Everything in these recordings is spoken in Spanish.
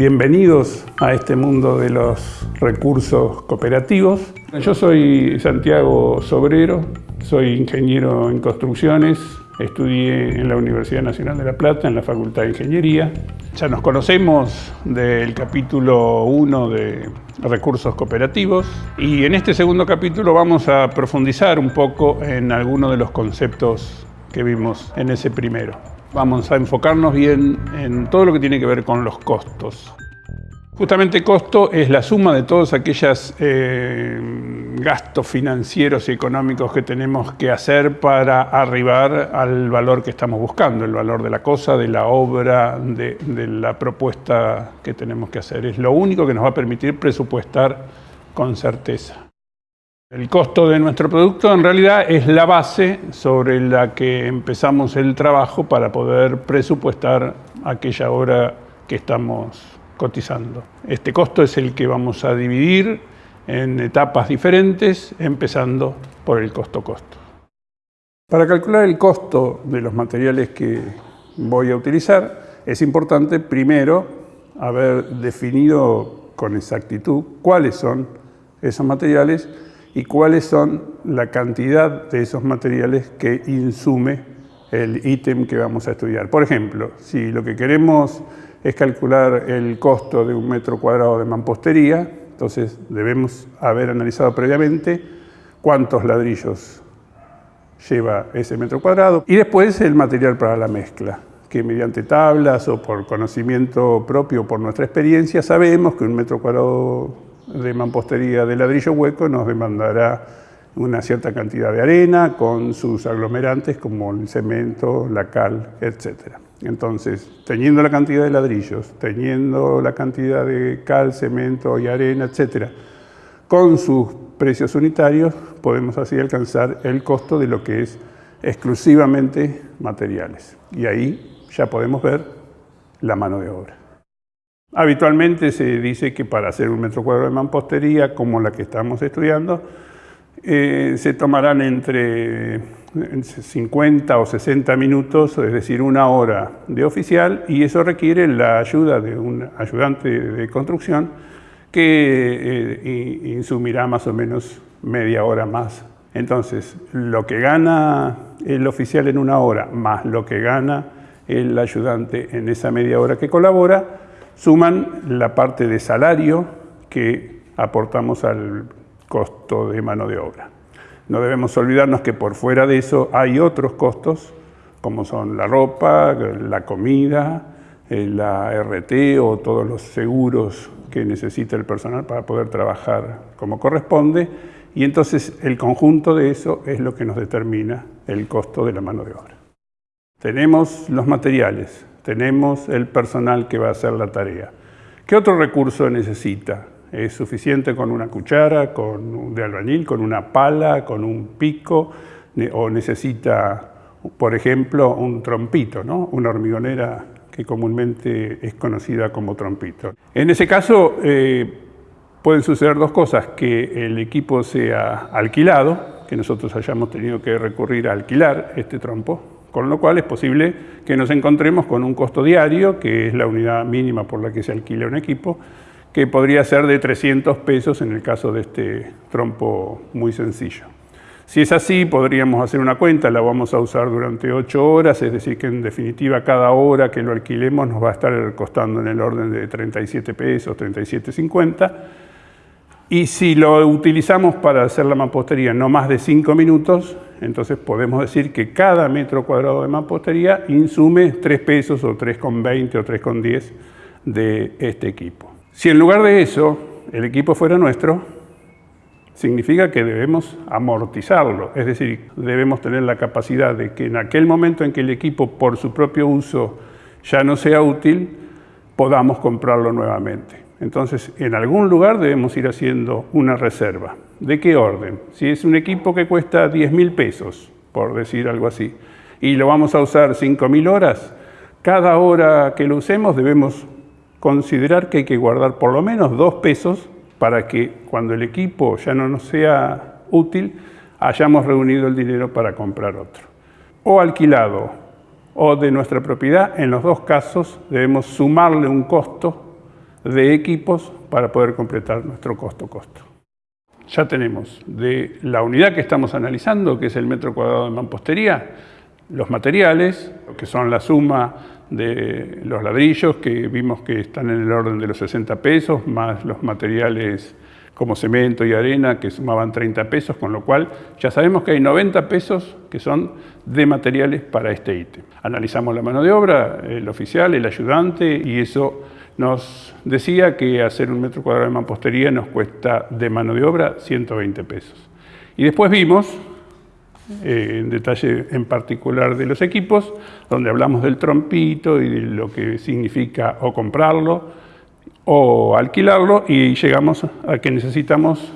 Bienvenidos a este mundo de los recursos cooperativos. Yo soy Santiago Sobrero, soy ingeniero en construcciones, estudié en la Universidad Nacional de La Plata, en la Facultad de Ingeniería. Ya nos conocemos del capítulo 1 de recursos cooperativos y en este segundo capítulo vamos a profundizar un poco en algunos de los conceptos que vimos en ese primero. Vamos a enfocarnos bien en todo lo que tiene que ver con los costos. Justamente costo es la suma de todos aquellos eh, gastos financieros y económicos que tenemos que hacer para arribar al valor que estamos buscando, el valor de la cosa, de la obra, de, de la propuesta que tenemos que hacer. Es lo único que nos va a permitir presupuestar con certeza. El costo de nuestro producto en realidad es la base sobre la que empezamos el trabajo para poder presupuestar aquella obra que estamos cotizando. Este costo es el que vamos a dividir en etapas diferentes, empezando por el costo-costo. Para calcular el costo de los materiales que voy a utilizar, es importante primero haber definido con exactitud cuáles son esos materiales y cuáles son la cantidad de esos materiales que insume el ítem que vamos a estudiar. Por ejemplo, si lo que queremos es calcular el costo de un metro cuadrado de mampostería, entonces debemos haber analizado previamente cuántos ladrillos lleva ese metro cuadrado y después el material para la mezcla, que mediante tablas o por conocimiento propio, por nuestra experiencia, sabemos que un metro cuadrado de mampostería de ladrillo hueco nos demandará una cierta cantidad de arena con sus aglomerantes como el cemento, la cal, etc. Entonces, teniendo la cantidad de ladrillos, teniendo la cantidad de cal, cemento y arena, etc., con sus precios unitarios podemos así alcanzar el costo de lo que es exclusivamente materiales. Y ahí ya podemos ver la mano de obra. Habitualmente se dice que para hacer un metro cuadrado de mampostería como la que estamos estudiando, eh, se tomarán entre 50 o 60 minutos, es decir, una hora de oficial, y eso requiere la ayuda de un ayudante de construcción que eh, insumirá más o menos media hora más. Entonces, lo que gana el oficial en una hora, más lo que gana el ayudante en esa media hora que colabora, suman la parte de salario que aportamos al costo de mano de obra. No debemos olvidarnos que por fuera de eso hay otros costos, como son la ropa, la comida, eh, la RT o todos los seguros que necesita el personal para poder trabajar como corresponde, y entonces el conjunto de eso es lo que nos determina el costo de la mano de obra. Tenemos los materiales, tenemos el personal que va a hacer la tarea. ¿Qué otro recurso necesita? Es suficiente con una cuchara con, de albañil, con una pala, con un pico, o necesita, por ejemplo, un trompito, ¿no? una hormigonera que comúnmente es conocida como trompito. En ese caso eh, pueden suceder dos cosas, que el equipo sea alquilado, que nosotros hayamos tenido que recurrir a alquilar este trompo, con lo cual es posible que nos encontremos con un costo diario, que es la unidad mínima por la que se alquila un equipo, que podría ser de 300 pesos en el caso de este trompo muy sencillo. Si es así, podríamos hacer una cuenta, la vamos a usar durante 8 horas, es decir que en definitiva cada hora que lo alquilemos nos va a estar costando en el orden de 37 pesos, 37.50. Y si lo utilizamos para hacer la mampostería no más de 5 minutos, entonces podemos decir que cada metro cuadrado de mampostería insume 3 pesos o 3,20 o 3,10 de este equipo. Si en lugar de eso el equipo fuera nuestro, significa que debemos amortizarlo, es decir, debemos tener la capacidad de que en aquel momento en que el equipo por su propio uso ya no sea útil, podamos comprarlo nuevamente. Entonces, en algún lugar debemos ir haciendo una reserva. ¿De qué orden? Si es un equipo que cuesta 10 mil pesos, por decir algo así, y lo vamos a usar 5 mil horas, cada hora que lo usemos debemos considerar que hay que guardar por lo menos dos pesos para que cuando el equipo ya no nos sea útil, hayamos reunido el dinero para comprar otro. O alquilado o de nuestra propiedad, en los dos casos debemos sumarle un costo de equipos para poder completar nuestro costo-costo. Ya tenemos de la unidad que estamos analizando, que es el metro cuadrado de mampostería, los materiales, que son la suma de los ladrillos, que vimos que están en el orden de los 60 pesos, más los materiales como cemento y arena, que sumaban 30 pesos, con lo cual ya sabemos que hay 90 pesos que son de materiales para este ítem. Analizamos la mano de obra, el oficial, el ayudante, y eso nos decía que hacer un metro cuadrado de mampostería nos cuesta de mano de obra 120 pesos. Y después vimos, eh, en detalle en particular de los equipos, donde hablamos del trompito y de lo que significa o comprarlo, o alquilarlo y llegamos a que necesitamos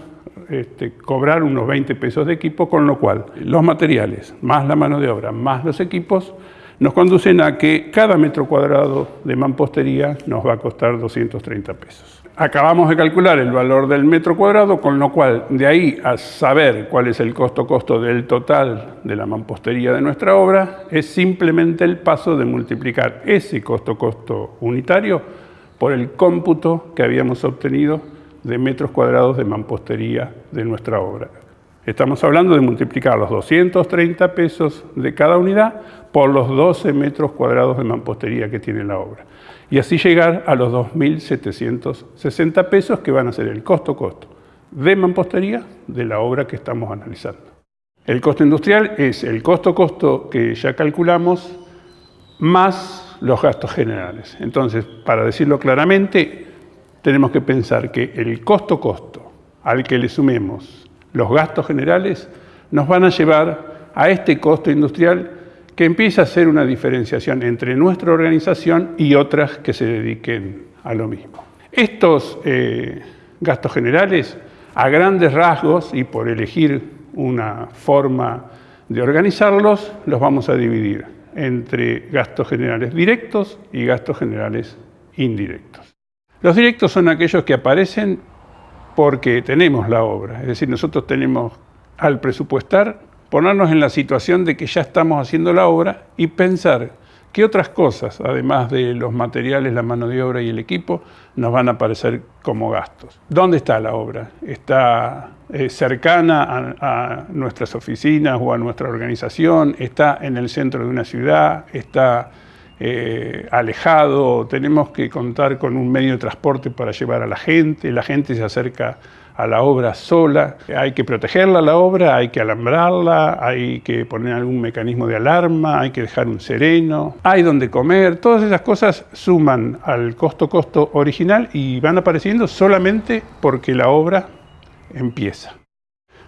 este, cobrar unos 20 pesos de equipo, con lo cual los materiales, más la mano de obra, más los equipos, nos conducen a que cada metro cuadrado de mampostería nos va a costar 230 pesos. Acabamos de calcular el valor del metro cuadrado, con lo cual de ahí a saber cuál es el costo-costo del total de la mampostería de nuestra obra, es simplemente el paso de multiplicar ese costo-costo unitario por el cómputo que habíamos obtenido de metros cuadrados de mampostería de nuestra obra. Estamos hablando de multiplicar los 230 pesos de cada unidad por los 12 metros cuadrados de mampostería que tiene la obra. Y así llegar a los 2.760 pesos que van a ser el costo-costo de mampostería de la obra que estamos analizando. El costo industrial es el costo-costo que ya calculamos más los gastos generales. Entonces, para decirlo claramente, tenemos que pensar que el costo-costo al que le sumemos los gastos generales nos van a llevar a este costo industrial que empieza a ser una diferenciación entre nuestra organización y otras que se dediquen a lo mismo. Estos eh, gastos generales, a grandes rasgos y por elegir una forma de organizarlos, los vamos a dividir entre gastos generales directos y gastos generales indirectos. Los directos son aquellos que aparecen porque tenemos la obra, es decir, nosotros tenemos al presupuestar ponernos en la situación de que ya estamos haciendo la obra y pensar ¿Qué otras cosas, además de los materiales, la mano de obra y el equipo, nos van a aparecer como gastos? ¿Dónde está la obra? ¿Está eh, cercana a, nuestras oficinas o a nuestra organización? ¿Está en el centro de una ciudad? ¿Está eh, alejado? ¿Tenemos que contar con un medio de transporte para llevar a la gente? ¿La gente se acerca a la obra sola, hay que protegerla la obra, hay que alambrarla, hay que poner algún mecanismo de alarma, hay que dejar un sereno, hay donde comer, todas esas cosas suman al costo-costo original y van apareciendo solamente porque la obra empieza.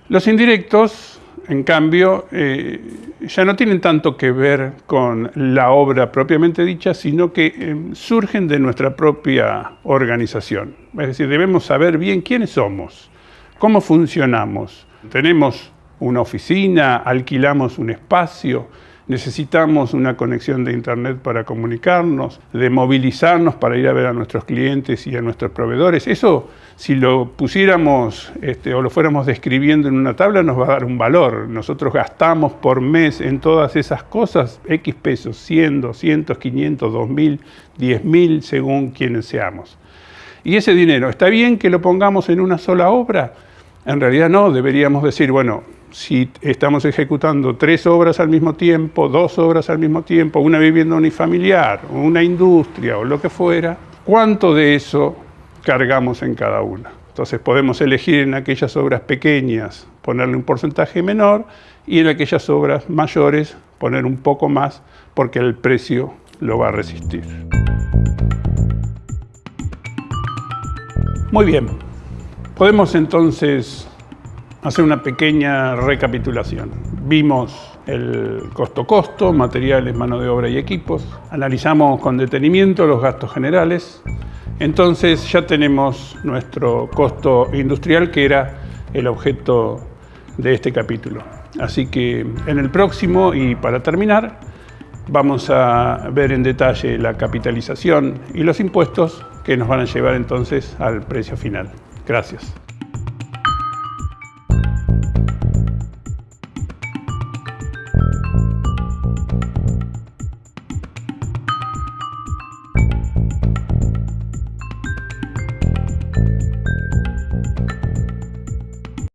Los indirectos, en cambio, eh, ya no tienen tanto que ver con la obra propiamente dicha, sino que eh, surgen de nuestra propia organización. Es decir, debemos saber bien quiénes somos, cómo funcionamos. Tenemos una oficina, alquilamos un espacio, necesitamos una conexión de internet para comunicarnos, de movilizarnos para ir a ver a nuestros clientes y a nuestros proveedores. Eso, si lo pusiéramos este, o lo fuéramos describiendo en una tabla, nos va a dar un valor. Nosotros gastamos por mes en todas esas cosas X pesos, 100, 200, 500, 2000, 10.000, según quienes seamos. Y ese dinero, ¿está bien que lo pongamos en una sola obra? En realidad no, deberíamos decir, bueno, si estamos ejecutando tres obras al mismo tiempo, dos obras al mismo tiempo, una vivienda unifamiliar, una industria o lo que fuera, ¿cuánto de eso cargamos en cada una? Entonces podemos elegir en aquellas obras pequeñas ponerle un porcentaje menor y en aquellas obras mayores poner un poco más porque el precio lo va a resistir. Muy bien, podemos entonces hacer una pequeña recapitulación. Vimos el costo-costo, materiales, mano de obra y equipos. Analizamos con detenimiento los gastos generales. Entonces ya tenemos nuestro costo industrial que era el objeto de este capítulo. Así que en el próximo y para terminar vamos a ver en detalle la capitalización y los impuestos que nos van a llevar entonces al precio final. Gracias.